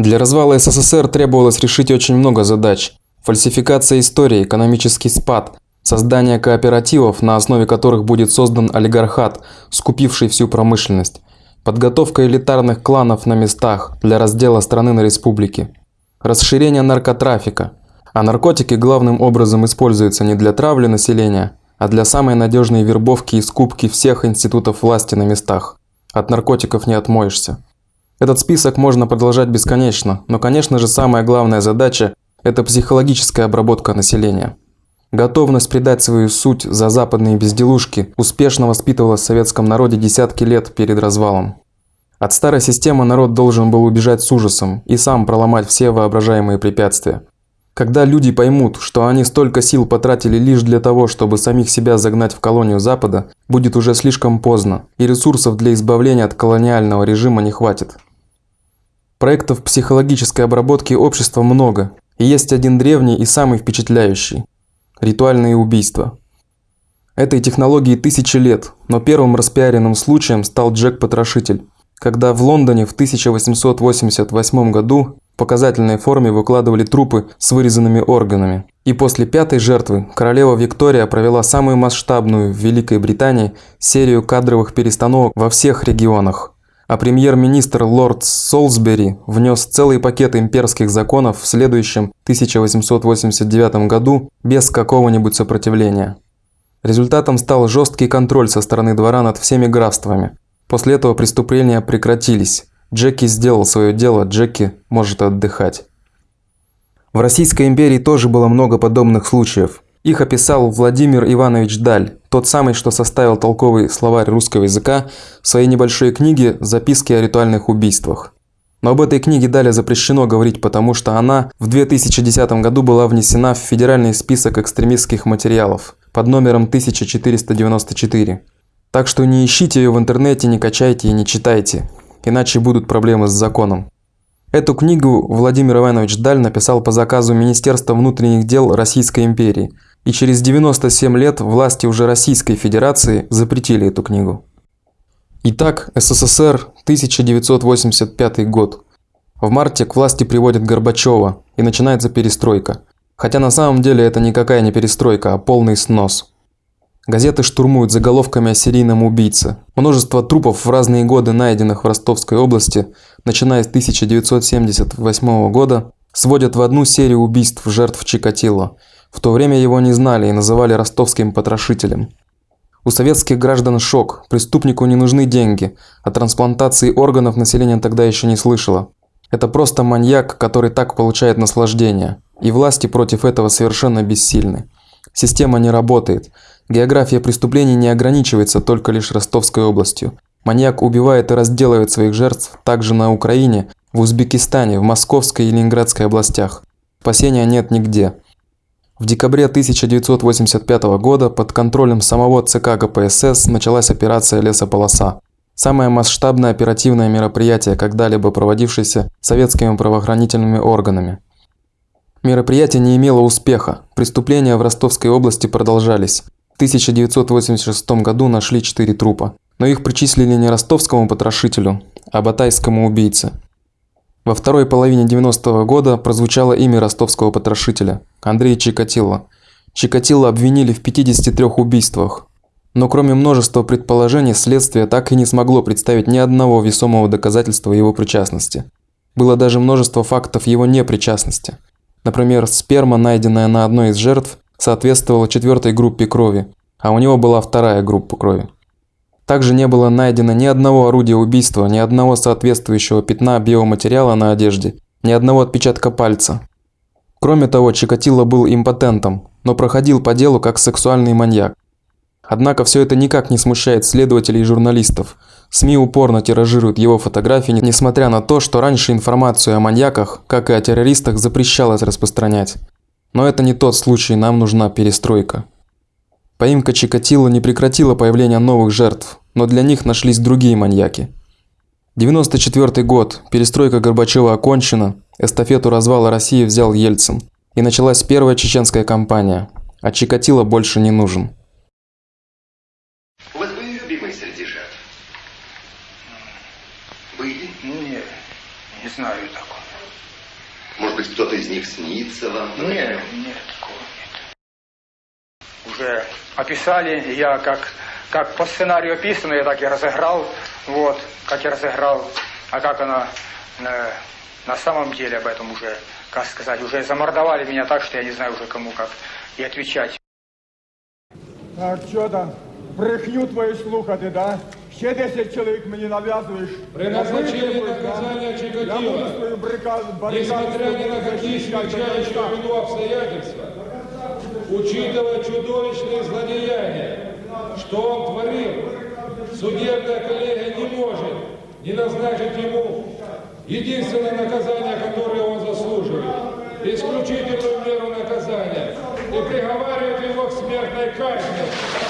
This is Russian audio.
Для развала СССР требовалось решить очень много задач. Фальсификация истории, экономический спад, создание кооперативов, на основе которых будет создан олигархат, скупивший всю промышленность, подготовка элитарных кланов на местах для раздела страны на республики, расширение наркотрафика. А наркотики главным образом используются не для травли населения, а для самой надежной вербовки и скупки всех институтов власти на местах. От наркотиков не отмоешься. Этот список можно продолжать бесконечно, но, конечно же, самая главная задача – это психологическая обработка населения. Готовность предать свою суть за западные безделушки успешно воспитывала в советском народе десятки лет перед развалом. От старой системы народ должен был убежать с ужасом и сам проломать все воображаемые препятствия. Когда люди поймут, что они столько сил потратили лишь для того, чтобы самих себя загнать в колонию Запада, будет уже слишком поздно, и ресурсов для избавления от колониального режима не хватит. Проектов психологической обработки общества много, и есть один древний и самый впечатляющий – ритуальные убийства. Этой технологии тысячи лет, но первым распиаренным случаем стал Джек-потрошитель, когда в Лондоне в 1888 году в показательной форме выкладывали трупы с вырезанными органами. И после пятой жертвы королева Виктория провела самую масштабную в Великой Британии серию кадровых перестановок во всех регионах – а премьер-министр лорд Солсбери внес целый пакет имперских законов в следующем 1889 году без какого-нибудь сопротивления. Результатом стал жесткий контроль со стороны двора над всеми графствами. После этого преступления прекратились. Джеки сделал свое дело, Джеки может отдыхать. В Российской империи тоже было много подобных случаев. Их описал Владимир Иванович Даль, тот самый, что составил толковый словарь русского языка в своей небольшой книге «Записки о ритуальных убийствах». Но об этой книге Даля запрещено говорить, потому что она в 2010 году была внесена в федеральный список экстремистских материалов под номером 1494. Так что не ищите ее в интернете, не качайте и не читайте, иначе будут проблемы с законом. Эту книгу Владимир Иванович Даль написал по заказу Министерства внутренних дел Российской империи – и через 97 лет власти уже Российской Федерации запретили эту книгу. Итак, СССР, 1985 год. В марте к власти приводят Горбачева, и начинается перестройка. Хотя на самом деле это никакая не перестройка, а полный снос. Газеты штурмуют заголовками о серийном убийце. Множество трупов в разные годы, найденных в Ростовской области, начиная с 1978 года, сводят в одну серию убийств жертв Чикатило – в то время его не знали и называли ростовским потрошителем. У советских граждан шок, преступнику не нужны деньги, а трансплантации органов население тогда еще не слышало. Это просто маньяк, который так получает наслаждение, и власти против этого совершенно бессильны. Система не работает. География преступлений не ограничивается только лишь Ростовской областью. Маньяк убивает и разделывает своих жертв также на Украине, в Узбекистане, в Московской и Ленинградской областях. Спасения нет нигде. В декабре 1985 года под контролем самого ЦК КПСС началась операция «Лесополоса». Самое масштабное оперативное мероприятие, когда-либо проводившееся советскими правоохранительными органами. Мероприятие не имело успеха, преступления в Ростовской области продолжались. В 1986 году нашли четыре трупа, но их причислили не ростовскому потрошителю, а батайскому убийце. Во второй половине 90-го года прозвучало имя ростовского потрошителя – Андрей Чикатило. Чикатило обвинили в 53 убийствах. Но кроме множества предположений, следствие так и не смогло представить ни одного весомого доказательства его причастности. Было даже множество фактов его непричастности. Например, сперма, найденная на одной из жертв, соответствовала четвертой группе крови, а у него была вторая группа крови. Также не было найдено ни одного орудия убийства, ни одного соответствующего пятна биоматериала на одежде, ни одного отпечатка пальца. Кроме того, Чикатило был импотентом, но проходил по делу как сексуальный маньяк. Однако все это никак не смущает следователей и журналистов. СМИ упорно тиражируют его фотографии, несмотря на то, что раньше информацию о маньяках, как и о террористах, запрещалось распространять. Но это не тот случай, нам нужна перестройка. Поимка Чикатило не прекратила появление новых жертв, но для них нашлись другие маньяки. 94 год, перестройка Горбачева окончена, эстафету развала России взял Ельцин. И началась первая чеченская кампания, а Чикатило больше не нужен. У вас были любимые среди жертв? Были? Нет, не знаю такого. Может быть, кто-то из них снится вам? Нет, нет, такого нет. Уже описали, я как, как по сценарию описано, я так и разыграл, вот, как я разыграл, а как она э, на самом деле об этом уже, как сказать, уже замордовали меня так, что я не знаю уже кому как и отвечать. Так, що там? Брехню твою слухати, да? Ще 10 чоловік мені нав'язуєш. При назначении Витримуєш, да? наказания Я буду Чикатило, свою барикаду, барикаду несмотря ни на какие смягчающие вину обстоятельства, учитывая чудовищные злодеяния, что он творил, судебная коллегия не может не назначить ему единственное наказание, которое он заслуживает, исключительную меру наказания и приговаривает его к смертной казни.